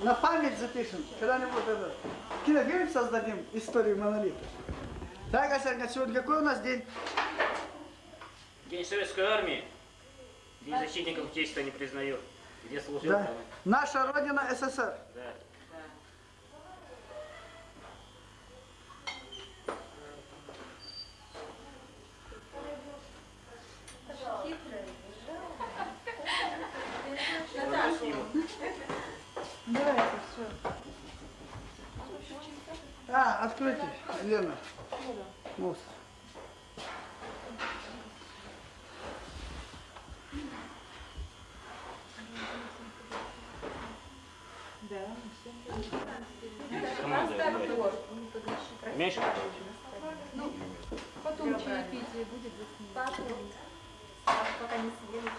На память запишем. Когда-нибудь это. Кинофильм создадим историю монолита. Так, Асерка, сегодня какой у нас день? День Советской Армии. День защитников честь-то не признаю. Где служил? Да. Наша Родина СССР. Лена. Команда говорит. Меньше? Потом чаепитие будет за Пока не съели.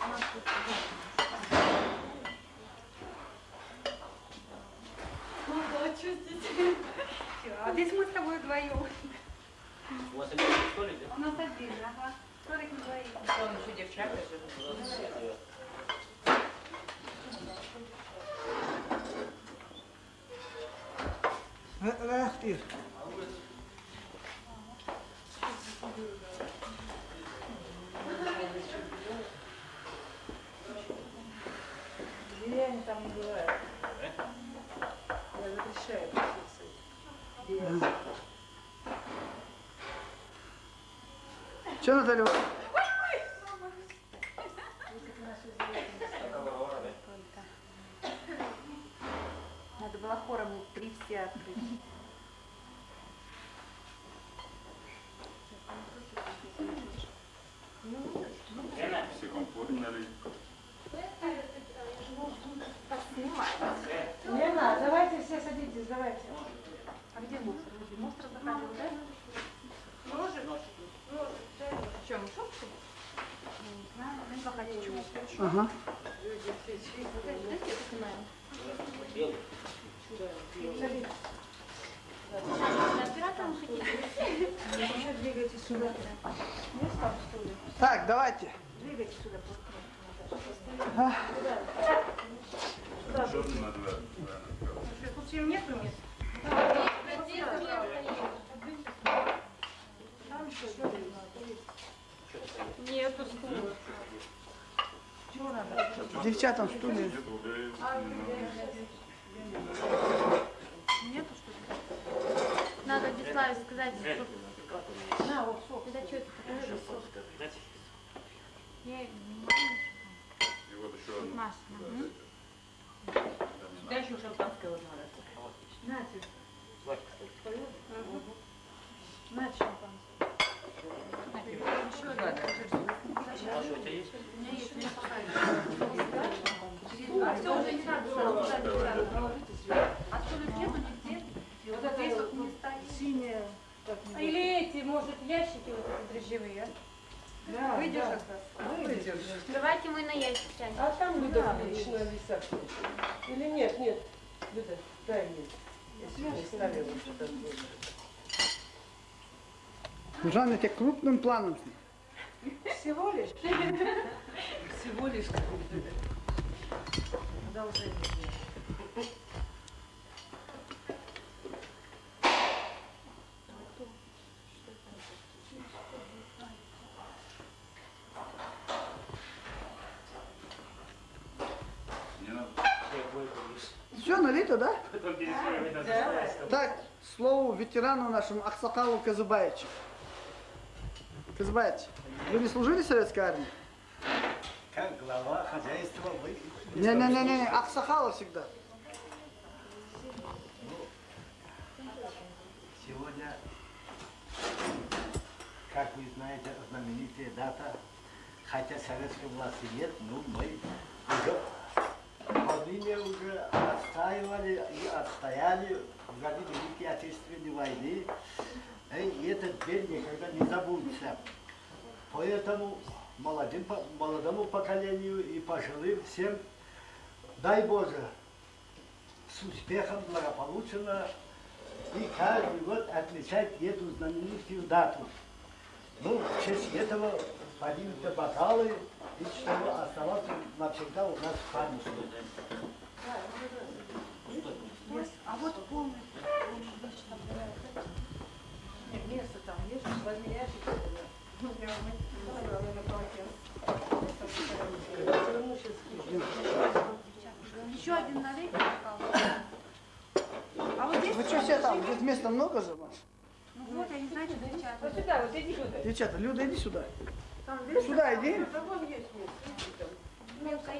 Ну да, чувствуете. А здесь мы с тобой вдвоем. У вас один столик, да? У нас отдельно, ага. Столик двоих. Он еще девчата живут. Эх ты. Деревья там не бывает. Я запрещаю присутствовать. Че, Наталья? Надо было хором три все открыть. Лена, Все комфортно ли? Лена, давайте все садитесь, давайте. А где мусор? Возле мусора заходил, да? В чем, шубки? Не знаю, ну, заходил. Ага. белый. Оператором хотите? Еще двигайтесь сюда. Есть там стулья? Так, давайте. Двигайтесь сюда. А, Что надо? Тут всем нету мест? Там что, что ли? Нету стула. Чего надо? Девчатам стулья. Нету что ли? Надо Вячеславе сказать, что... На, вот сок. Это что это такое? Знаете, Я И вот еще одно. Маша. мгм. Да еще шампанское вот надо. Нате, Славик, кстати. нате шампанское. Еще одно. Маша, у тебя есть? А все, уже не надо, сразу туда не А ли нету нигде? Вот это вот не Или эти, может, ящики вот эти дрожжевые, а? Да, Выйдешь да. как раз. Выйдешь. Давайте мы на ящик тянем. А там Люда Да, Ильична висят. Или нет, нет. Люда, дай мне. Если не ставила что-то. Жанна, тебе крупным планом. Всего лишь? Всего лишь какой-то. Продолжение. Не надо. Я бойко вижу. Все, налито, да? Так, слово ветерану нашему Аксакалу Казыбаевичу. Казыбаевич, вы не служили в советской армии? Как глава хозяйства вы... Не-не-не, Аксакала всегда. Сегодня, как вы знаете, знаменитая дата, хотя советской власти нет, но мы уже длине уже отстаивали и отстояли в годы Великой Отечественной войны. И этот день никогда не забудется. Поэтому молодым, молодому поколению и пожилым всем, дай Боже, с успехом, благополучно и каждый год отмечать эту знаменитую дату. Ну, в честь этого поднимутся бокалы, и чтобы оставаться навсегда у нас в памяти. А вот. Нет, место там есть, возьми ящик. На. Еще один пожалуйста. А вот здесь... Вы что все там? Здесь места много же? Ну вот, я не знаю, что Вот девчата. сюда, вот иди сюда. Девчата, Люда, иди сюда. Видишь? Сюда иди. Место.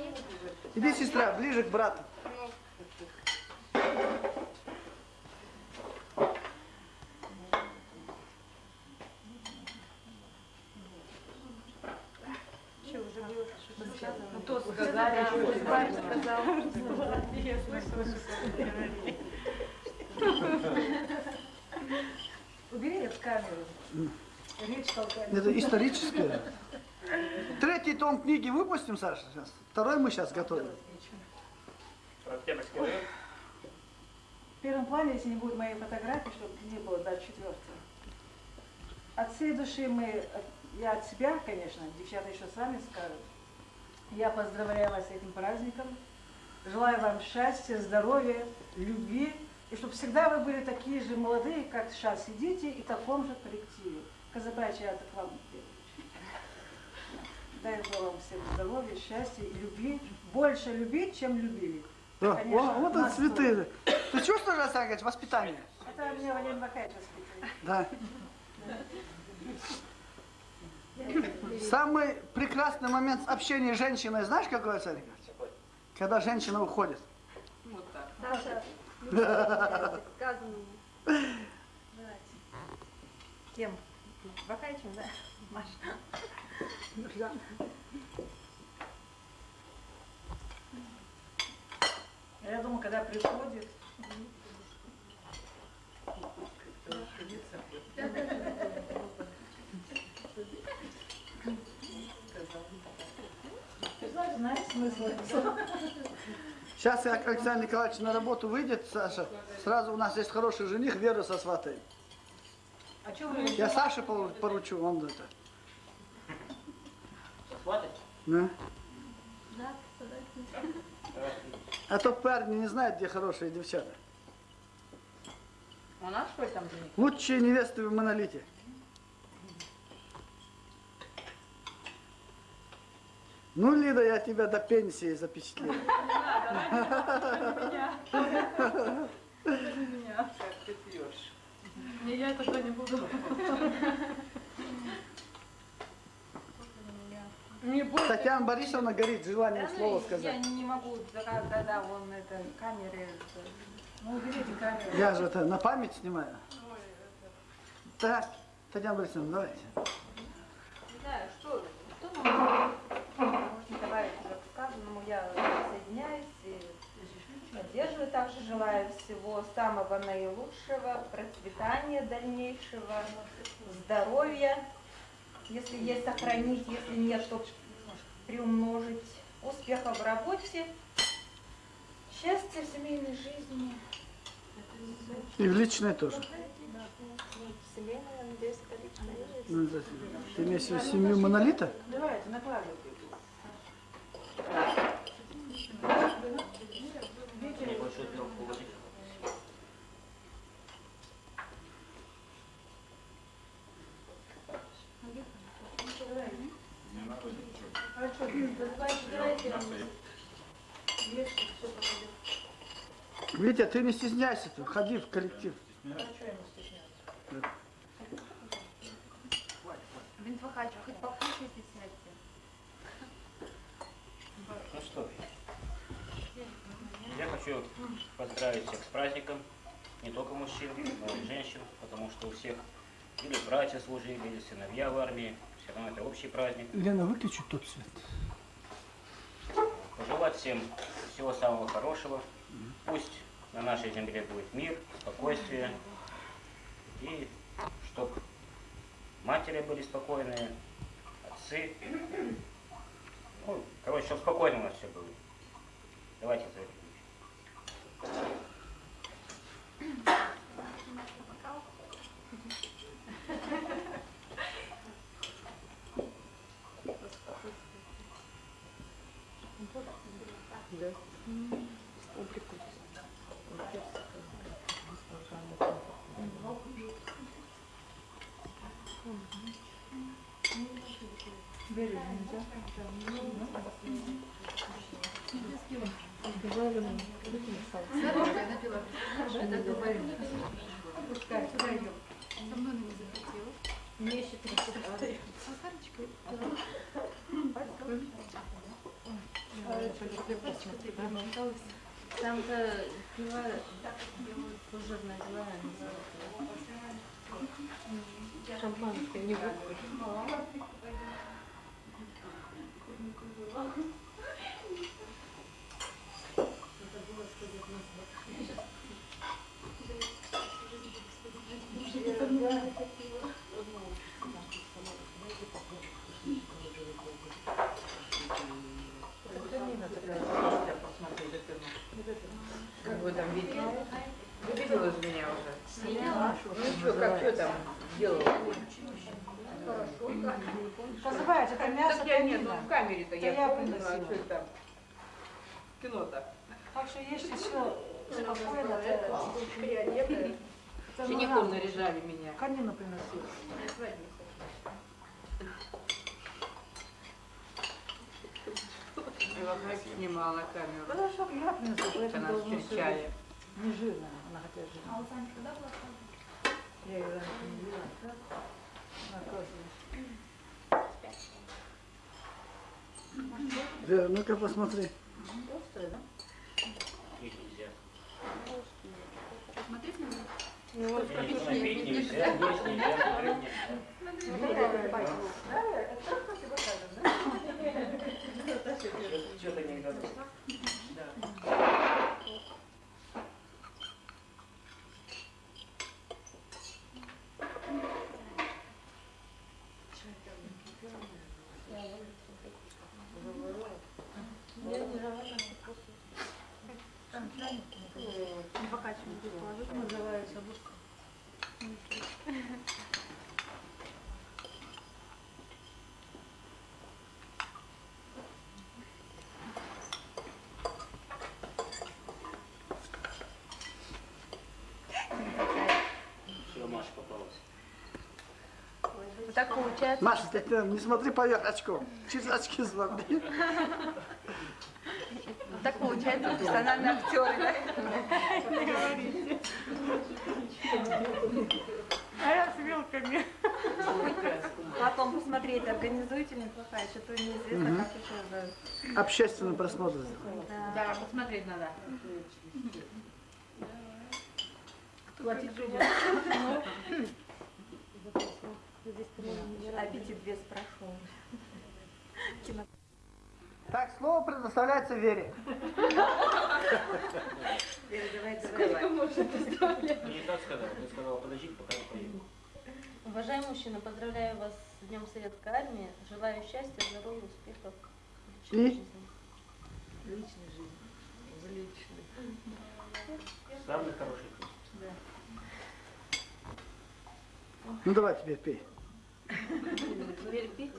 иди сестра, ближе к брату. Ну, то сказали, что Варя сказала. Я слышала, что говорили. Убери эту камеру. Это историческое. Третий том книги выпустим, Саша, сейчас. Второй мы сейчас готовим. В первом плане, если не будет моей фотографии, чтобы не было до четвертого. От всей души мы, я от себя, конечно, девчата еще сами скажут. Я поздравляю вас с этим праздником. Желаю вам счастья, здоровья, любви. И чтобы всегда вы были такие же молодые, как сейчас сидите, и в таком же коллективе. Казабачи, это к вам. Дай Бог вам всем здоровья, счастья и любви. Больше любить, чем любили. Да, Конечно, о, вот это цветы. Ты чувствуешь, Александр воспитание? Это мне Валерий Бакаевич воспитывает. Да. Самый прекрасный момент общения с женщиной, знаешь, какой, Александр Николаевич? Когда женщина уходит. Саша, сказано. Кем? Бакайчем, да? Маша. Я думаю, когда приходит? Сейчас как Александр Николаевич на работу выйдет, Саша, сразу у нас есть хороший жених, Веру со сватой. А что вы Я Саше пору- поручу, он это. Хватит? Да. Да, А то парни не знают, где хорошие девчата. У нас что там жених? Лучшие невесты в монолите. Ну, Лида, я тебя до пенсии запечатлею. Как ты пьешь? Не, я такой не буду. Не бойся. Татьяна Борисовна горит желанием слово Я сказать. не могу, когда когда он это камеры. Ну, уберите камеру. Я же это на память снимаю. Так, Татьяна Борисовна, давайте. Не знаю, что, что нам можно добавить уже к сказанному. Я присоединяюсь и поддерживаю. Также желаю всего самого наилучшего, процветания дальнейшего, здоровья. Если есть, сохранить, если нет, то приумножить. Успехов в работе, счастья в семейной жизни. И в личной тоже. Ну, это- Ты имеешь в виду семью монолита? Давайте, накладывайте. А что, давайте, давайте. Вешайте, все попадет. Витя, ты не стесняйся, ты входи в коллектив. А что ему стесняться? Бинтвахач, хоть покушайте, сядьте. Ну что, я хочу поздравить всех с праздником, не только мужчин, но и женщин, потому что у всех или братья служили, или сыновья в армии, все равно это общий праздник. Лена, выключи тот свет. Пожелать всем всего самого хорошего. Пусть на нашей земле будет мир, спокойствие. И чтоб матери были спокойные, отцы. Ну, короче, чтобы спокойно у нас все было. Давайте Да. Публику. Берем, да? За это. Там-то пила служебная пила Шампанское, не Как вы там видели? Вы видела же меня уже? Ну что, как что там делала? Позывайте, это мясо Так я нет, ну в камере-то я я помнила, а что там? Кино-то. Так что ешьте все спокойно. Учеником надо. наряжали меня. Конину вас снимала камеру. Потому что я принесу, поэтому Она встречали. Не жирная, она хотя жирная. Я ее раньше не видела. Оказывается. Вера, ну-ка посмотри. Острая, да? Пить нельзя. Смотреть надо? Конечно, пить нельзя, есть нельзя, курить нельзя. Что-то не так получается. Маша, ты не смотри поверх очков. Через очки смотри. Так получается профессиональные актеры, да? А я с вилками. Потом посмотреть, организуете неплохая, что-то неизвестно, как еще за... Общественный просмотр сделай. Да, посмотреть надо. Аппетит вес прошел. Так, слово предоставляется Вере. Не так сказал, ты сказал, подождите, пока я поеду. Уважаемый мужчина, поздравляю вас с Днем Советской Армии. Желаю счастья, здоровья, успехов. в личной И? жизни. Личной жизни. В личной. Самый хороший путь. Ну давай теперь пей. Пить.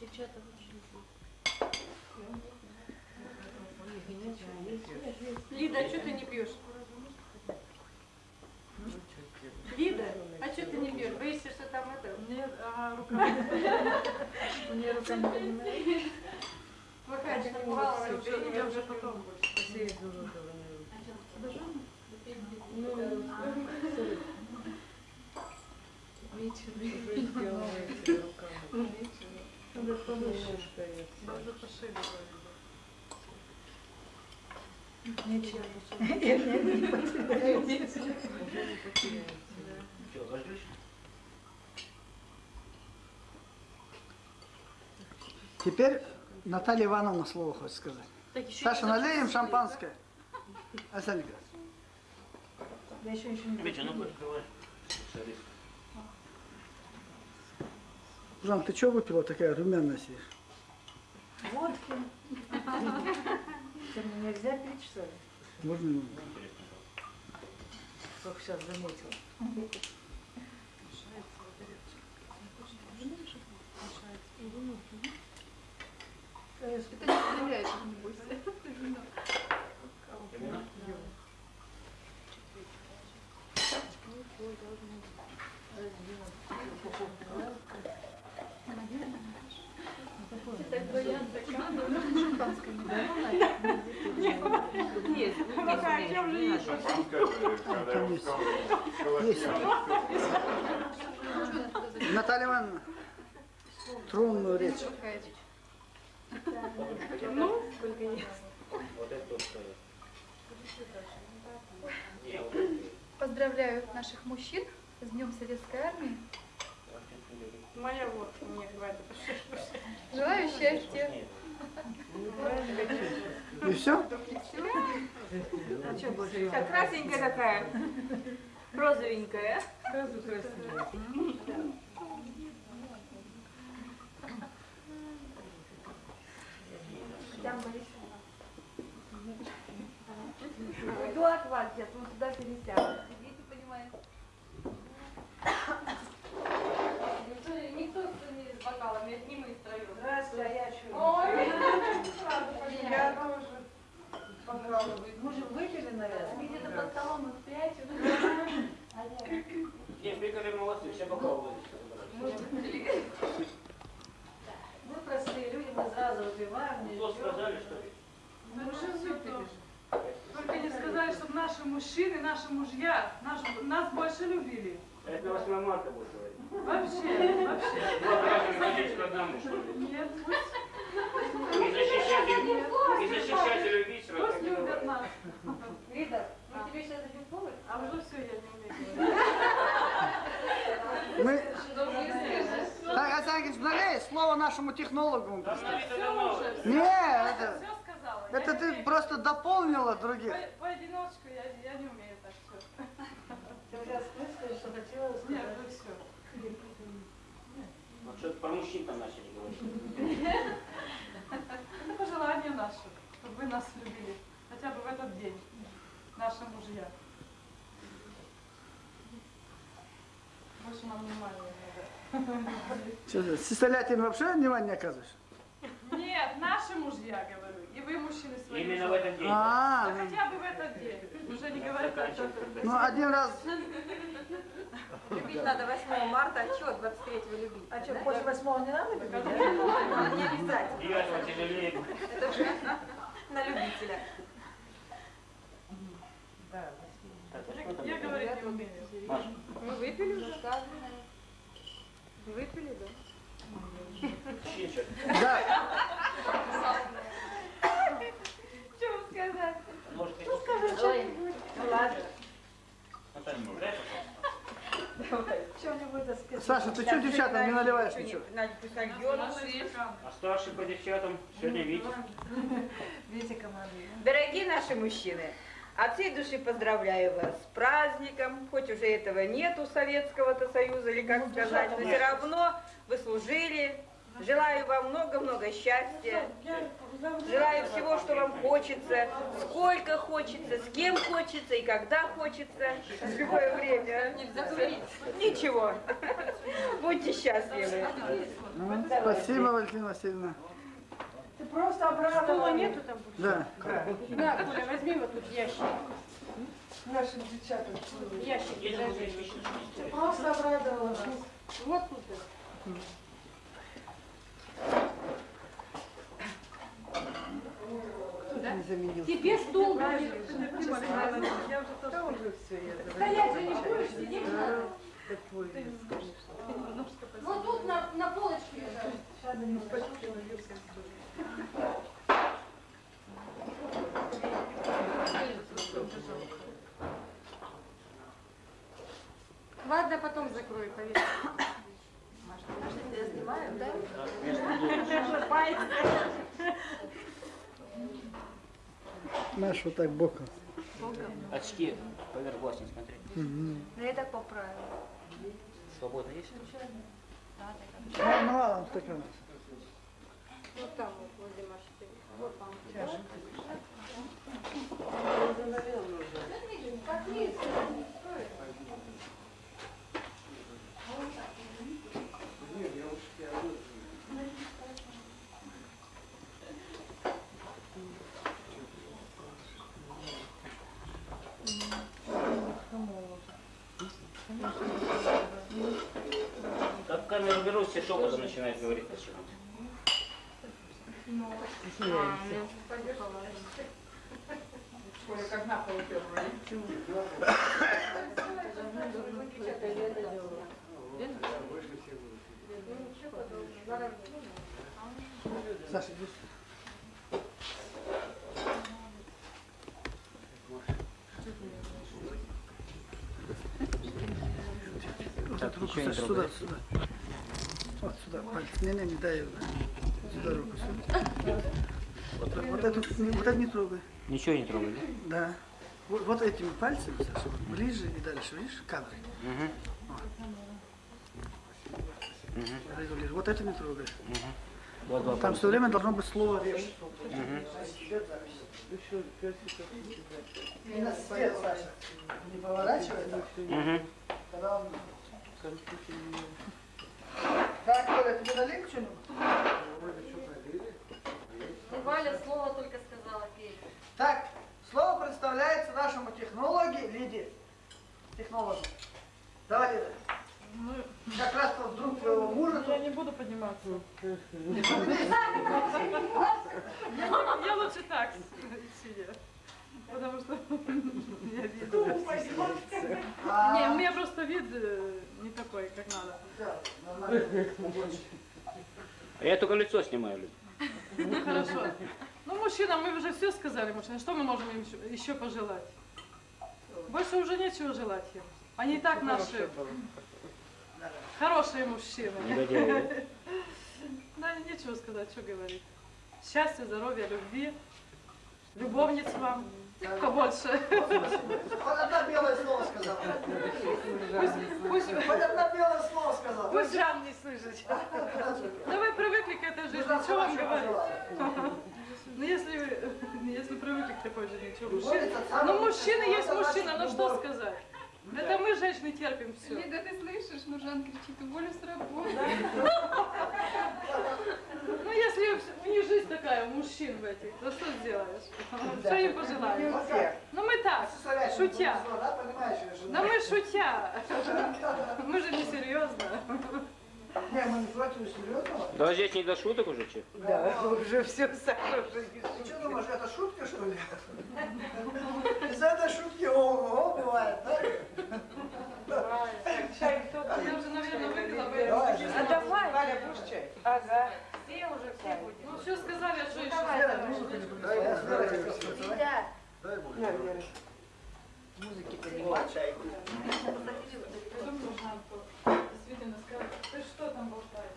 Девчата, Лида, а что ты не пьешь? Лида, а что ты не пьешь? Боишься, что там это? Нет, ага, руками. У нее руками понимаешь? Плохая, что Я уже потом должен Надо повыше. Надо пошире. Заждешь? Теперь Наталья Ивановна слово хочет сказать. Саша, налей им шампанское. Александр Николаевич. Я еще ничего не Митя, открывай. Жан, ты что выпила такая румяная сидишь? Водки. Что, мне нельзя пить, что ли? Можно минуту? Только сейчас заметила. Это не стреляет, не бойся. Наталья Ивановна, трунную речь. Это вот, э, Поздравляю наших мужчин с Днем Советской Армии. Моя вот мне говорит, Желаю счастья. И все? Так, красненькая такая. Розовенькая. Там Борисовна. Уйду от вас, я тут туда пересяду. Сидите, понимаете. Никто, никто не с бокалами, это не мы втроем. Здравствуйте, а я что? Ой, Я тоже покалываю. Мы же выпили, наверное? где-то под столом их пять. Не, пекари молодцы, все вылезли. Мы простые люди, мы сразу выпиваем. не Что сказали, что ли? Мы уже выпили. Только не сказали, чтобы наши мужчины, наши мужья наш- нас больше любили. Это на 8 марта будет говорить. Вообще, вообще. Раза ходить к одному, что ли? Нет, пусть, и защищать и любить, вот пусть так и любят говорят. нас. Рита, мы тебе сейчас дадим повод? А уже все, я не умею говорить. Мы... Так, Александр Ильич, налей слово нашему технологу. Рита давно уже. Не, это, Все сказала. это Я ты умею. просто дополнила других. По- Поодиночку я, я не умею так все. Ты сейчас что хотела Нет, сказать? вы все. Вот что-то про мужчин там начали говорить. Это пожелание наше, чтобы вы нас любили. Хотя бы в этот день. Наши мужья. Больше нам внимания не Что ты, Систолятин вообще внимания не оказываешь? Нет, наши мужья, говорю. И вы, мужчины, свои. Именно в этот день. А, Да хотя бы в этот день. Уже не говорят о том, ну один раз, Любить надо 8 марта, а что 23 любить? А что, после восьмого не надо любить? Не обязательно. Это уже на любителя. Я говорить не умею. Мы выпили уже? Выпили, да? да, Что вам сказать? Ну ладно. Пожалуйста. Что-нибудь так сказать. Саша, ты что девчатам не наливаешь ничего? А старший по девчатам сегодня Витя. Видите, команды. Дорогие наши мужчины, от всей души поздравляю вас с праздником. Хоть уже этого нету Советского-то Союза, или как сказать, но все равно вы служили. Желаю вам много-много счастья. Желаю всего, что вам хочется, сколько хочется, с кем хочется и когда хочется, в любое время. Ничего. Будьте счастливы. Ну, Спасибо, Валентина Васильевна. Ты просто обрадовала. нету там? Да. На, Коля, возьми вот тут ящик. Нашим девчатам. Ящик. Вещи? Ты просто обрадовала нас. Вот тут. Тебе стул Я уже тоже. Стоять же не будешь, сидеть надо. Вот тут на, на полочке лежат. Ладно, потом закрою, поверь. Я снимаю, да? Знаешь, вот так боком. Очки поверх глаз не смотри. Мгм. Ну я так поправила. Свобода есть? Ну, ну ладно, так вот там вот, возле машины. Вот вам. Как камеру беру, все шепотом начинает говорить почему-то. Ой, как на пол уперла. Саша, иди. Трогай. сюда, сюда. Вот сюда, пальцы. Не, не, не дай его. Сюда руку, сюда. Вот, вот эту, не- вот это не трогай. Ничего не трогай, да? Да. Вот, вот этими пальцами, Саша, вот ближе и дальше, видишь, кадр. Угу. Вот это. Вот не трогай. Вот два Там все время должно быть слово режь. Мгм. И на свет, Саша. Не поворачивай так. Угу. Тогда он... Так, Коля, тебе что-нибудь? Валя слово только сказала, Кейт. Так, слово представляется нашему технологи Лиде. Технологу. Давай, Лида. Как раз вот друг твоего мужа Я не буду подниматься. Я лучше так. Потому что меня вид... Не, у А, меня просто вид э, не такой, как надо. да, нормально. А я только лицо снимаю, Люд. Ну, хорошо. Ну, мужчинам мы уже все сказали, мужчина. Что мы можем им еще- пожелать? Больше уже нечего желать им. Они и так наши хорошие мужчины. Да, нечего сказать, что говорить. Счастья, здоровья, любви. Любовниц вам побольше. Хоть одно белое слово сказал. Пусть, Хоть одно белое слово сказал. пусть Жан не слышит. Да вы привыкли к этой жизни, что вам говорить? Ну если, вы- если привыкли к такой жизни, что мужчина? Ну мужчина есть мужчина, ну что сказать? Это мы, женщины, терпим все. Лида, ты слышишь? Ну, Жан кричит, уволю с работы. Ну если у них жизнь такая, у мужчин в этих, то что сделаешь? Что им пожелаешь? Ну мы так, шутя. Да, Да мы шутя. Мы же не серьезно. Не, не. Да здесь не до шуток уже, че? Ты что думаешь, это шутка, что ли? Из этой шутки ого бывает, да? Я уже, наверное, выпила бы. Давай, А давай. Валя, будешь чай? Ага. Все уже, все будем. Ну все сказали, а что еще сказать? Действительно, сказали, ты что там болтаешь?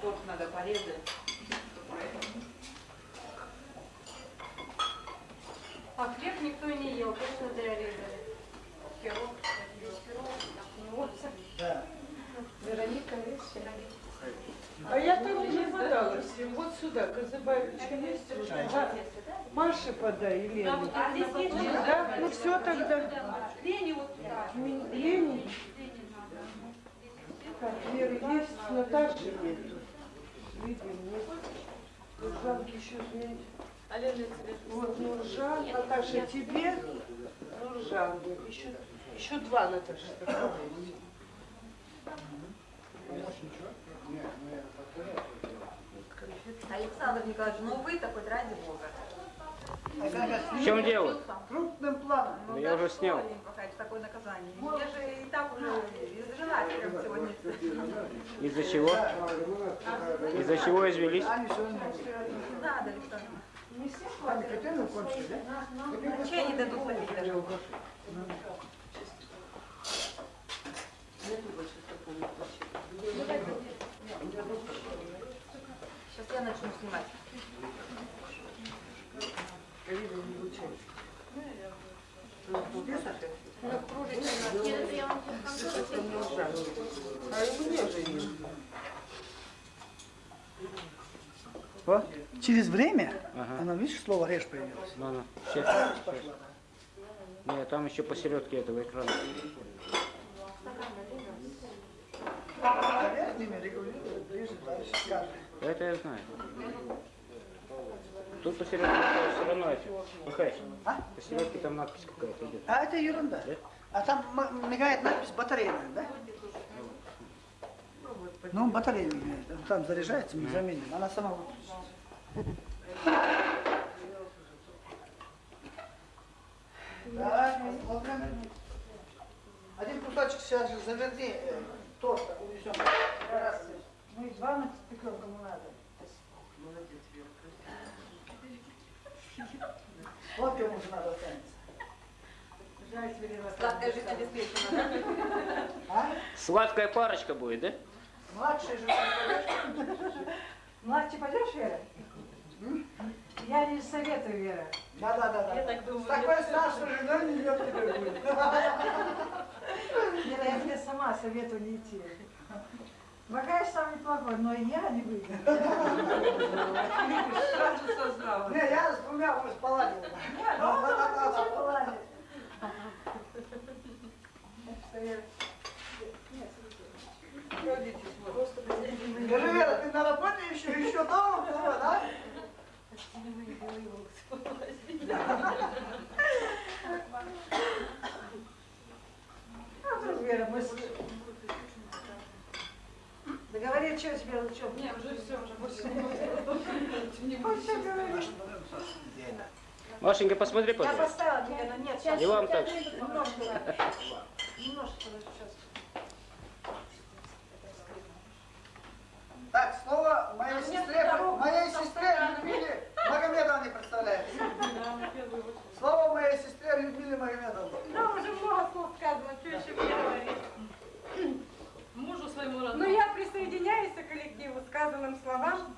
Торт надо порезать. А хлеб никто не ел, точно зря резали. Пирог. Да. Вероника, видишь? А я там не подалась. Вот сюда, Казыбаевичка есть? Да. Маше подай, Елене. А здесь есть Да? Ну все тогда. Лени вот туда. Лене. Так, Вера есть, Наташи нет. Видим, нет. Нуржанки еще нет. Тебе Вот Нуржан, Наташа, тебе Нуржан. Еще, еще два Наташи. Александр Николаевич, ну вы такой ради Бога. В чем дело? Крупным планом. Ну, я уже снял. Такое наказание. Я же и так уже изжена прям сегодня. Из-за чего? Из-за чего извелись? Не надо, Александр. Котельную кончили, да? А чай не дадут попить даже. Я начну снимать. Вот. Через время, Ага. она, видишь, слово режь появилось. Ну, ну. Сейчас. Нет, там еще посередке этого экрана. кадры. Это я знаю. Тут посередине все равно это. Михаил, А? посередине там надпись какая-то идет. А это ерунда. Да? А там мигает надпись батарейная, да? Ну, батарея мигает. Там заряжается, мы заменим. Она сама выключится. Один кусочек сейчас же заверни э, торта увезем. Ну и два на пекем, кому надо. Вот кому же надо останется. Жаль, тебе не Сладкая жизнь обеспечена, да? А? Сладкая парочка будет, да? Младший же. Младший пойдешь, Вера? Я не советую, Вера. Да, да, да, да. Я так думаю, С такой старшей женой не идет тебе будет. Вера, я тебе сама советую не идти. Багаж сам неплохой, но и я не выйду. Сразу сознала. Не, я с двумя уже поладил. Скажи, Вера, ты на работе еще, еще дома была, да? А вдруг, Вера, мы... с- Договори, что тебе, что? Не, уже все, уже больше не Ну, говоришь. Машенька, посмотри, Я пожалуйста. поставила тебе, но нет, сейчас. И вам так. Немножко, немножко, сейчас. Так, слово моей сестре, моей сестре Людмиле Магомедовне представляется. Слово моей сестре Людмиле Магомедовне. Да, уже много слов сказано, что еще мне говорить? Родному. Ну, я присоединяюсь к коллективу сказанным словам.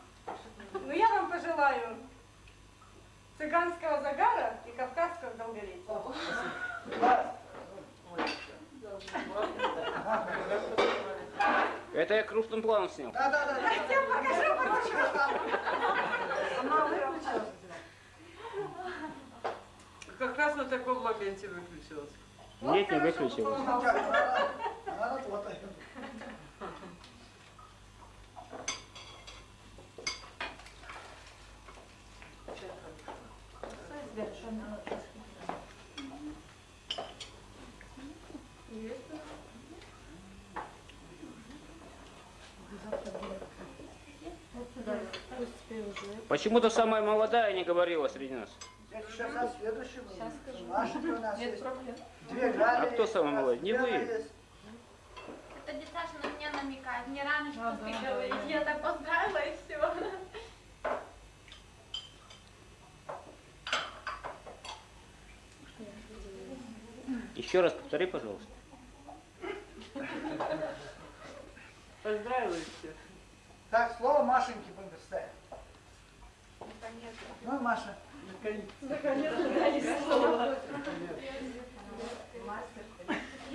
Но я вам пожелаю цыганского загара и кавказского долголетия. Это я крупным планом снял. Да, да, да. Я покажу, покажу. Выключилась. Как раз на таком моменте выключилась. Нет, не выключилось. Почему-то самая молодая не говорила среди нас. Сейчас о следующем. Сейчас скажу. Машенька у нас Нет есть. проблем. Две А кто самый нас молодой? Не вы. есть. Это дед Саша на меня намекает. Не рано что А, ты да, говоришь. да. Я так поздравила и все. Еще раз повтори, пожалуйста. Поздравила всех. Так, слово Машеньке предоставим. Ну, Маша.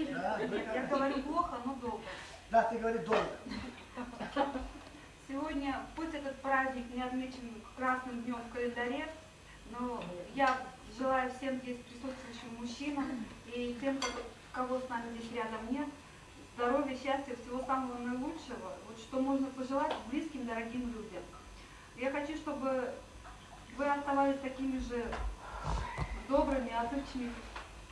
Да, Я говорю плохо, но долго. да, ты говори долго. Сегодня, пусть этот праздник не отмечен красным днем в календаре, но я желаю всем здесь присутствующим мужчинам и тем, кого- с нами здесь рядом нет, здоровья, счастья, всего самого наилучшего, вот что можно пожелать близким, дорогим людям. Я хочу, чтобы вы оставались такими же добрыми, отзывчивыми,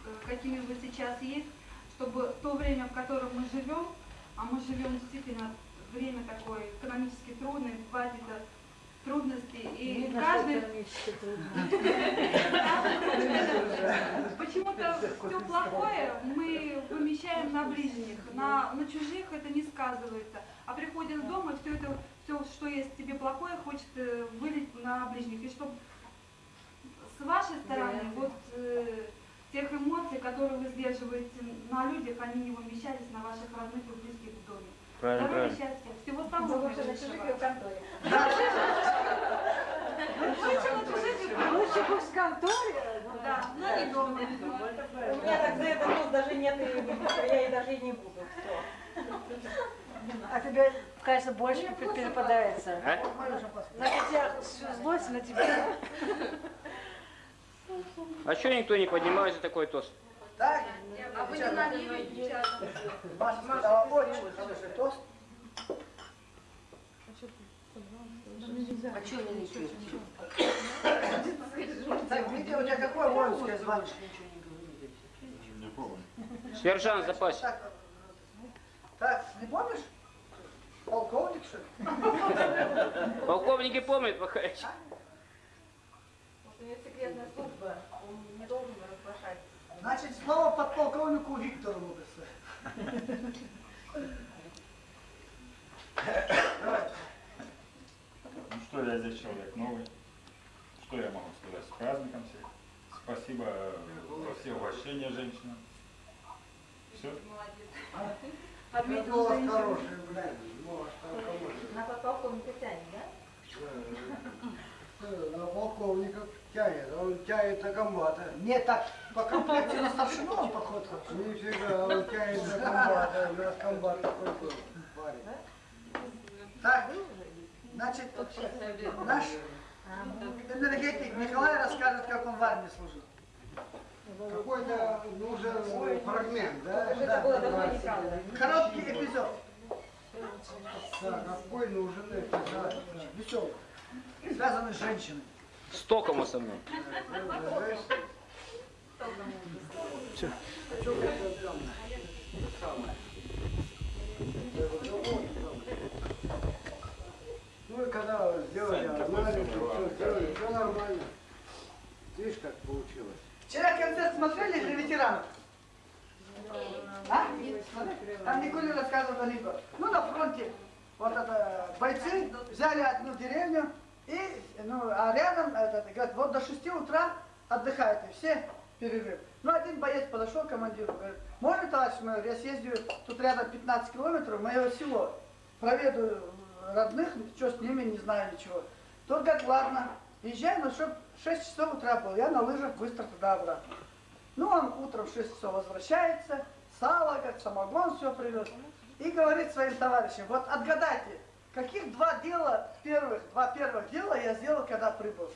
э, какими вы сейчас есть, чтобы то время, в котором мы живем, а мы живем действительно время такое экономически трудное, хватит трудностей, и Видно, каждый. Почему-то все плохое мы вымещаем на ближних, на, на чужих это не сказывается. А приходишь дома, все это, все, что есть тебе плохое, хочет вылить на ближних. И чтобы с вашей стороны, вот э, тех эмоций, которые вы сдерживаете на людях, они не вымещались на ваших родных и близких в доме. Правильно, Здоровья, правильно. счастья, всего самого Лучше на чужих и в конторе. Лучше на чужих и в Лучше пусть в конторе. Да, но не дома. У меня так за это ну, даже нет, и я и даже и не буду. А тебе, кажется, больше пе- перепадается. А? На тебя всю злость на тебя. А что никто не поднимает за такой тост? Так, А вы не налили? Маша сказала очень хороший тост. А что вы не пьете? Так, Витя, у тебя какое воинское звание? Не помню. Сержант запас. Так, не помнишь? Полковник, что ли? Полковники помнят, Махаевич. У него секретная служба, он не должен разглашать. Значит, слово подполковнику Виктору Лукасу. Ну что, я здесь человек новый. Что я могу сказать? С праздником всех. Спасибо за все угощения женщинам. Все? Отметил у вас хороший, блядь. Может, алкоголь. На подполковника тянет, да? На полковника тянет, он тянет на комбата. Не так, по комплекте на старшину он поход. Нифига, он тянет на комбата, у нас комбат такой был. парень. Так, значит, наш энергетик Николай расскажет, как он в армии служил. Какой-то нужен фрагмент, да? Да. Короткий эпизод. Да, какой нужен эпизод? Веселый. Связанный с женщиной. С током основным. Ну и когда сделали анализ, все сделали, все нормально. Видишь, как получилось? Вчера концерт смотрели для ветеранов? А? Там Николин рассказывал Нико. Ну, на фронте вот это бойцы взяли одну деревню, и, ну, а рядом, это, говорят, вот до 6 утра отдыхают, и все перерыв. Ну, один боец подошел к командиру, говорит, можно, товарищ майор, я съездию, тут рядом 15 километров, мое село, проведу родных, что с ними, не знаю ничего. Тот говорит, ладно, езжай, но чтоб 6 часов утра было, я на лыжах быстро туда-обратно. Ну, он утром в 6 часов возвращается, сало, как самогон, все привез. И говорит своим товарищам, вот отгадайте, каких два дела первых, два первых дела я сделал, когда прибыл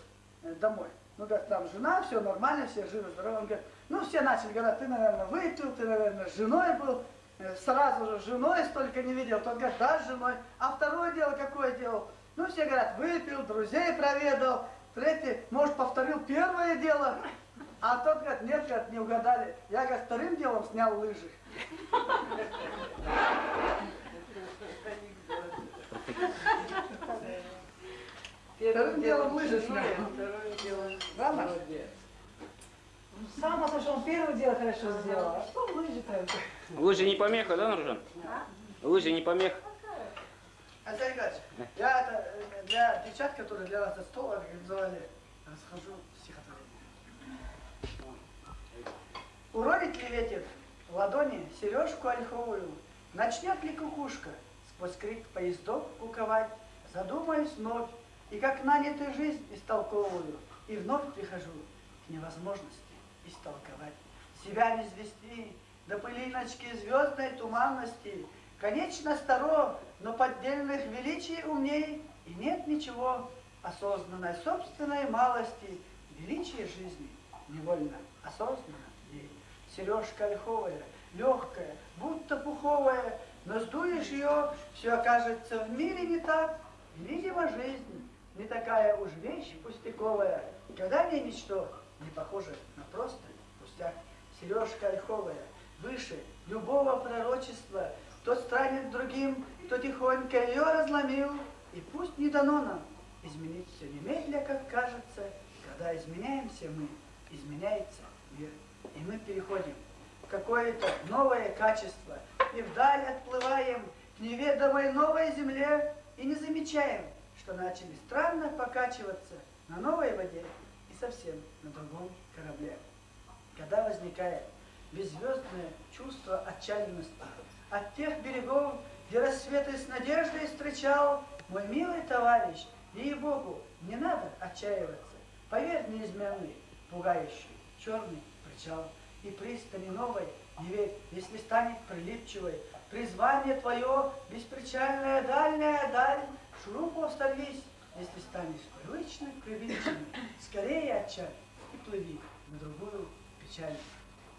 э, домой. Ну, как там жена, все нормально, все живы, здоровы. Он говорит, ну, все начали говорить, ты, наверное, выпил, ты, наверное, с женой был. Э, Сразу же женой столько не видел. Тот говорит, да, с женой. А второе дело какое делал? Ну, все говорят, выпил, друзей проведал. Третий, может, повторил первое дело. А тот говорит, нет, говорит, не угадали. Я, говорит, вторым делом снял лыжи. Вторым делом лыжи снял. Да, Маша? Сам послушал, он первое дело хорошо сделал. А что лыжи-то? Лыжи не помеха, да, Нуржан? Лыжи не помеха. Алексей Николаевич, я это, э, для девчат, которые для вас за стол организовали, расскажу стихотворение. Уронит ли ветер в ладони сережку ольховую, Начнет ли кукушка сквозь крик поездов куковать, Задумаюсь вновь, и как нанятую жизнь истолковываю, И вновь прихожу к невозможности истолковать. Себя не звести, до пылиночки звездной туманности, Конечно, старо, но поддельных величий умней, И нет ничего осознанной собственной малости, Величие жизни невольно осознанно ей. Сережка ольховая, легкая, будто пуховая, Но сдуешь ее, все окажется в мире не так, видимо, жизнь не такая уж вещь пустяковая, Когда мне ничто не похоже на просто пустяк. Сережка ольховая, выше любого пророчества, Тот странен другим, кто тихонько ее разломил, И пусть не дано нам изменить все немедля, как кажется, Когда изменяемся мы, изменяется мир. И мы переходим в какое-то новое качество, И вдаль отплываем к неведомой новой земле, И не замечаем, что начали странно покачиваться на новой воде совсем на другом корабле. Когда возникает беззвездное чувство отчаянности от тех берегов, где рассветы с надеждой встречал мой милый товарищ, ей-богу, не надо отчаиваться. Поверь, неизменный, пугающий, черный причал и пристани новой, не верь, если станет прилипчивой, призвание твое, беспричальная дальняя даль, шурупов сорвись, если станешь привычным, привычным, скорее отчаль и плыви на другую печаль.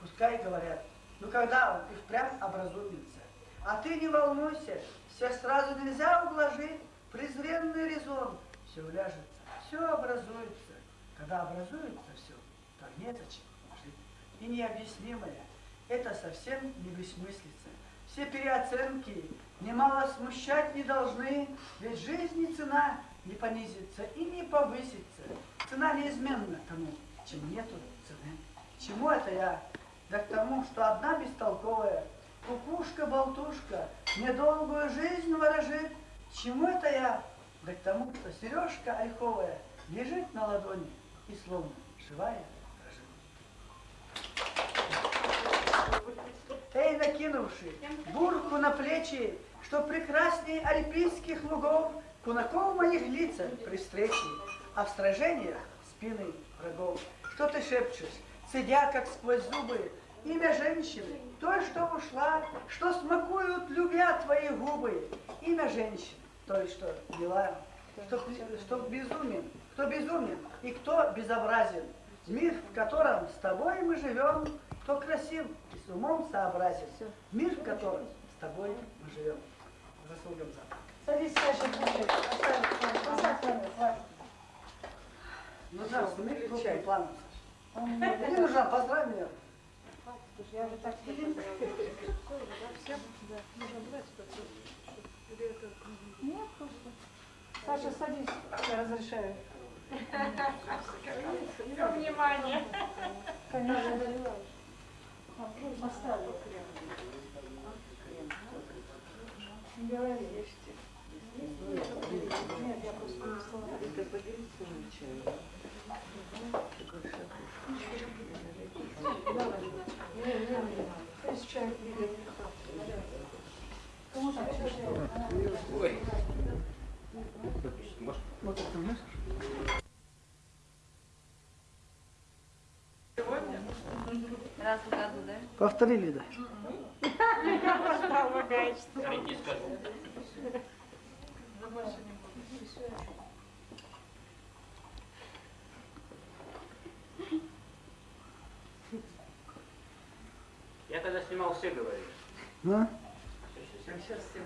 Пускай говорят, ну когда он и впрямь образумится, а ты не волнуйся, всех сразу нельзя ублажить, презренный резон, все уляжется, все образуется. Когда образуется все, то незачем жить. И необъяснимое, это совсем не бессмыслица. Все переоценки немало смущать не должны, ведь жизни цена не понизится и не повысится. Цена неизменна тому, чем нету цены. Чему это я? Да к тому, что одна бестолковая кукушка-болтушка недолгую жизнь ворожит. Чему это я? Да к тому, что сережка ольховая лежит на ладони и словно живая дрожит. Эй, накинувши бурку на плечи, что прекрасней альпийских лугов, кунаков моих лица при встрече, а в сражениях спины врагов. Что ты шепчешь, цедя, как сквозь зубы, имя женщины, той, что ушла, что смакуют, любя твои губы, имя женщины, той, что мила, что, что безумен, кто безумен и кто безобразен. Мир, в котором с тобой мы живем, кто красив и с умом сообразен. Мир, в котором с тобой мы живем. Заслугам за. Садись, Саша, кушай. Оставь, оставь, оставь, хватит. Ну крупным планом, Саша. Он Не нужно, поздравь меня. Слушай, я уже так Нет, просто. Саша, садись, я разрешаю. Все внимание. Конечно. Оставил крем. Не Раз в году, да? Повторили, да. Скажу. Я когда снимал, все говорили. А? Сейчас все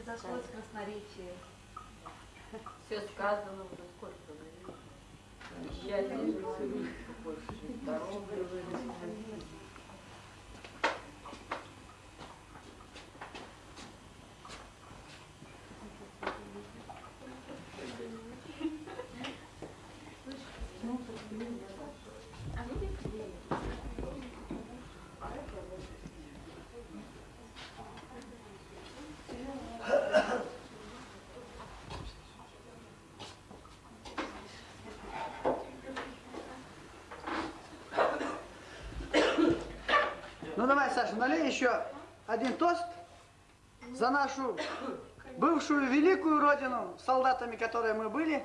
Изошлось красноречие. Все сказано уже сколько говорили. Счастье, жизнь, больше здоровья, жизнь. Ну давай, Саша, налей еще один тост за нашу бывшую великую родину, с солдатами, которые мы были.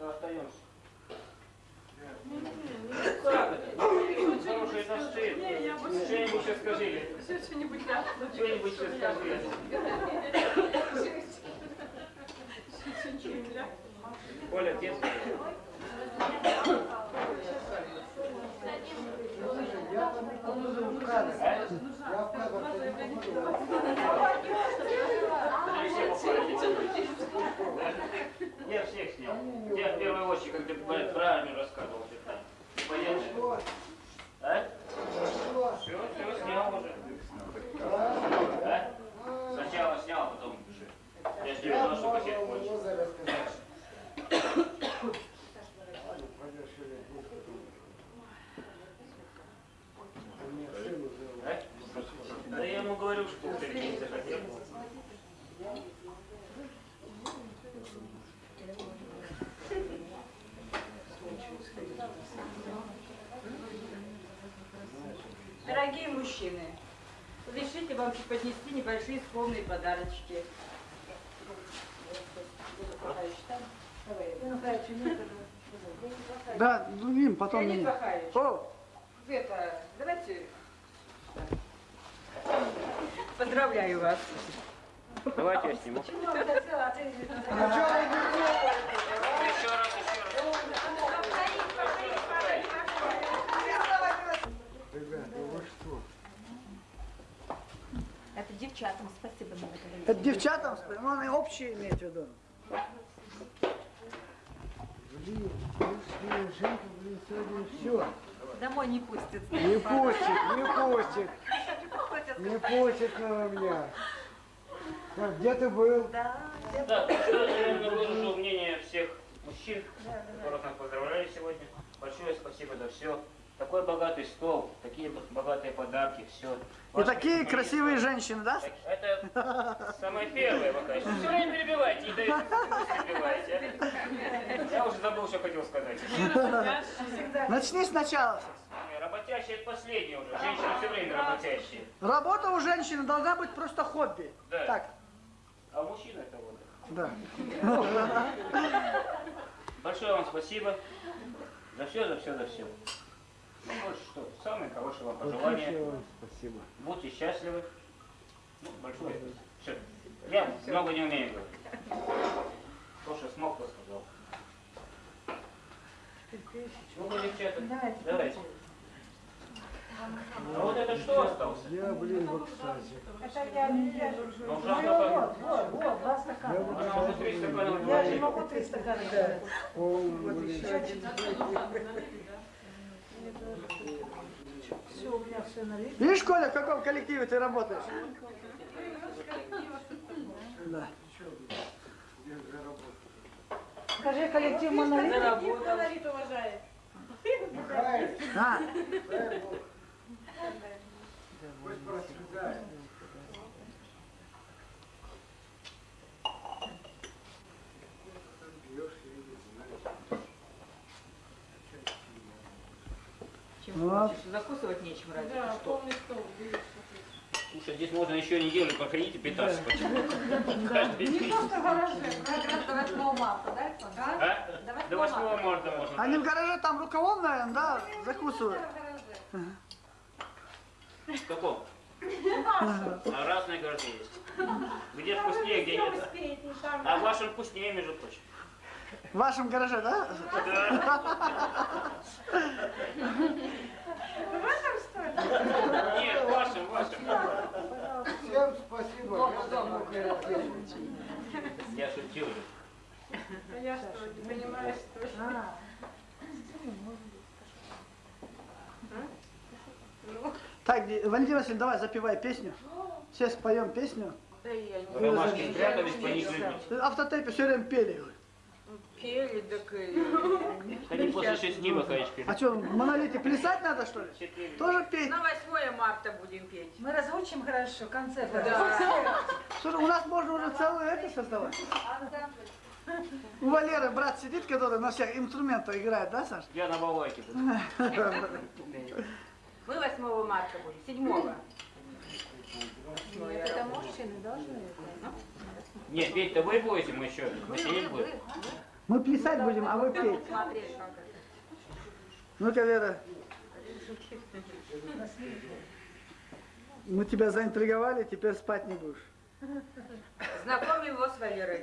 Остаемся. Хорошие Что-нибудь сейчас скажи. Что-нибудь сейчас скажи. Я всех снял. Я в первую очередь, как ты армию рассказывал. ты там. Понятно? А? Все, все, снял уже. А? Сначала снял, а потом пиши. Я же не знал, что кассет кончится. А? Да я ему говорю, что ты не захотел. Дорогие мужчины, разрешите вам преподнести небольшие скромные подарочки. Да, другим, потом Леонид меня. Захарович, О, это, давайте... Поздравляю вас. Давайте я сниму. Чего вы хотела, а ты- Еще раз, еще раз. Ребята, вы что? Это девчатам спасибо надо говорить. Это девчатам, ну, они общие иметь в виду. Блин, блин, Женька, блин, сегодня все. Домой не пустят. Не пустит, не пустит. Не пустит на меня. Так, где ты был? Да. Да, так что я выражу мнение всех мужчин, которых нас поздравляю сегодня. Большое спасибо за все. Такой богатый стол, такие богатые подарки, все. И такие красивые женщины, да? Это самое первое пока. Все время перебивайте, не даете мысль перебивайте. Я уже забыл, что хотел сказать. Начни сначала. Работящие это последнее уже. Женщины все время работящие. Работа у женщины должна быть просто хобби. Да. Так, А у мужчин это вот. да. Большое вам спасибо. За все, за все, за все. Ну, больше что, самые хорошие вам пожелания. Спасибо. Будьте счастливы. Ну, большое спасибо. Всё. Я много не умею говорить. То, что смог, то сказал. Ну, вы, девчата, давайте. А вот это что осталось? Я, блин, в экстазе. Это я, я же Ну, Ну, вот, вот, вот, два стакана. Она уже три стакана Я же могу три стакана делать. О, блин. Все, у меня все налито. Видишь, Коля, в каком коллективе ты работаешь? Да. Скажи, коллектив монолит. Монолит уважает. А, Пусть просвидает. Вот. Закусывать нечем ради. Да, полный стол. Слушай, здесь можно еще неделю походить и питаться. Почему? Каждый Не день. просто в гараже. До 8 марта, да? А? До 8 марта можно. Они в гараже там рукавом, наверное, да, закусывают. В каком? А разные гаражи есть. Где вкуснее, где нет. А в вашем вкуснее, между прочим. В вашем гараже, да? Да. Нет, в вашем, в вашем. Всем спасибо. Я шутил. А я что, не понимаю, что А, Так, Ди- Валентин Васильевич, давай запивай песню. Все споем песню. Да я не Ромашки спрятались, по них любить. Автотейпе все время пели. Пели, так Они после шести выходишь А что, в монолите плясать надо, что ли? Тоже петь? На 8 марта будем петь. мы разучим хорошо, концерт. Да. Слушай, у нас можно уже целое это создавать. У Валеры брат сидит, который на всех инструментах играет, да, Саш? Я на балалайке. Мы 8 марта будем, 7 Это мужчины должны. Нет, петь-то вы будете, мы еще мы сидеть будем. Мы плясать будем, а вы петь. Ну-ка, Вера. Мы тебя заинтриговали, теперь спать не будешь. Знакомим его с Валерой.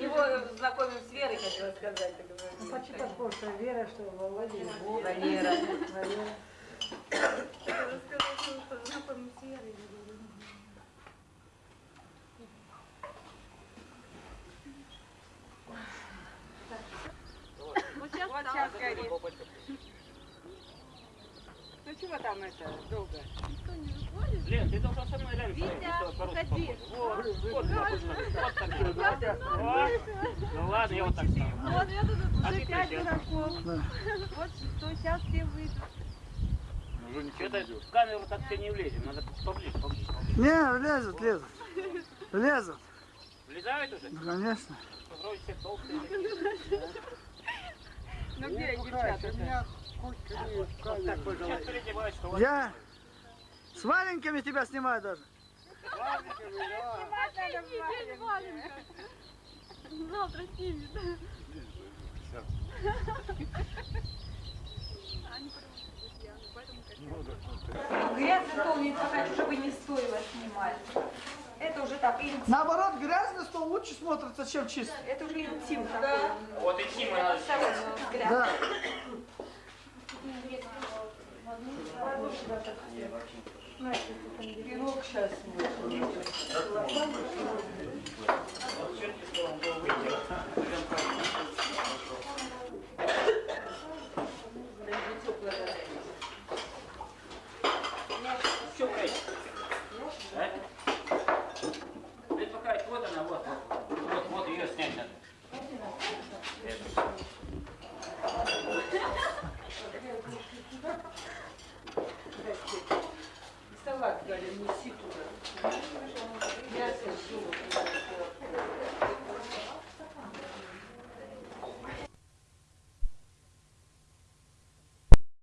Его, его знакомим с Верой, хотела сказать. Ну, Почти такое, что Вера, что Володя, Вова, Валера. Валера. Вот сейчас горит. Ну чего там это долго? Лен, ты должна со мной рядом Витя, уходи. Вот, вот, вот, вот. Ну ладно, я вот так стану. Вот я тут А уже ты пять дураков. Вот что, сейчас все выйдут. Что-то в камеру так все не влезем, надо поближе, поближе. Не, лезут, лезут. Лезут. Влезают уже? Ну, конечно. Вроде все толстые. Ну где девчата? Сейчас переодеваюсь, что у вас Я с валенками тебя снимаю даже. Завтра снимет. Грязный стол не хочу, чтобы не стоило снимать. Это уже так, интим. Типа. Наоборот, грязный стол лучше смотрится, чем чисто. Это уже интим да. такой. Вот интим и надо. Да. Пирог сейчас можно.